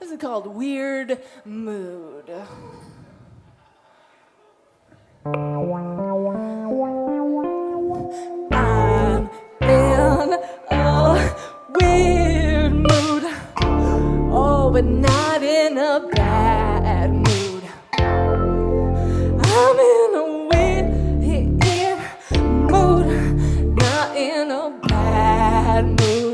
This is called Weird Mood. I'm in a weird mood. Oh, but not in a bad mood. I'm in a weird mood, not in a bad mood.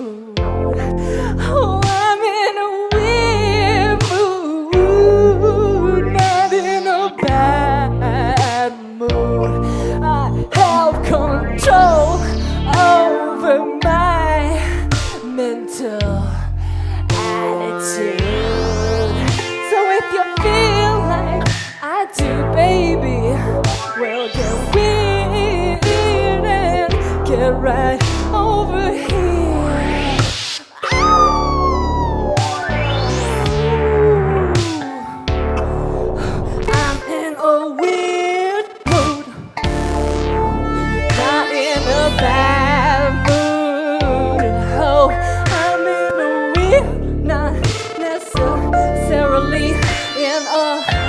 Right over here. I'm in a weird mood, not in a bad mood. Oh, I'm in a weird, not necessarily in a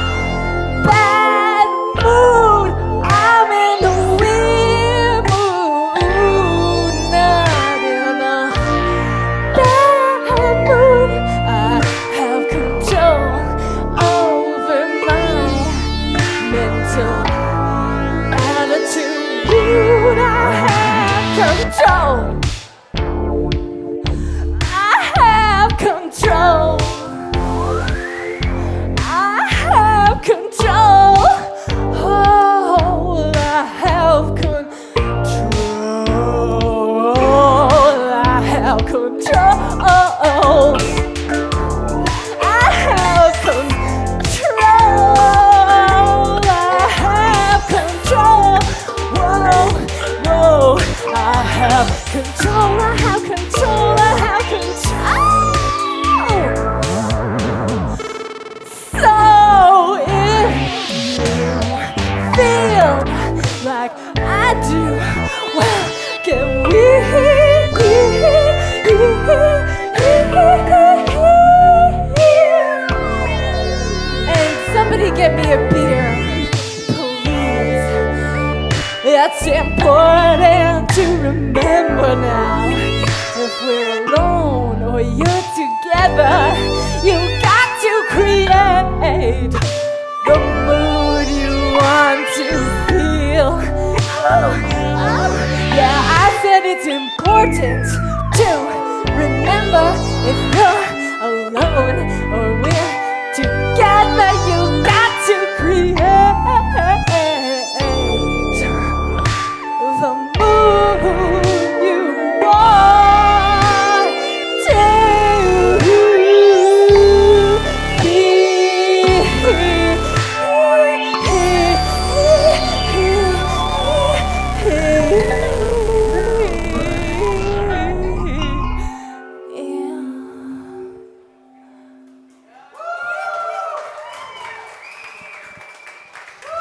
control. I have control. I have control. Whoa, whoa. I have control. I have control. I get me a beer, please. It's important to remember now. If we're alone or you're together, you got to create the mood you want to feel. Yeah, I said it's important to remember if you're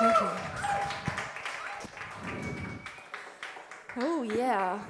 Thank you. Oh, yeah.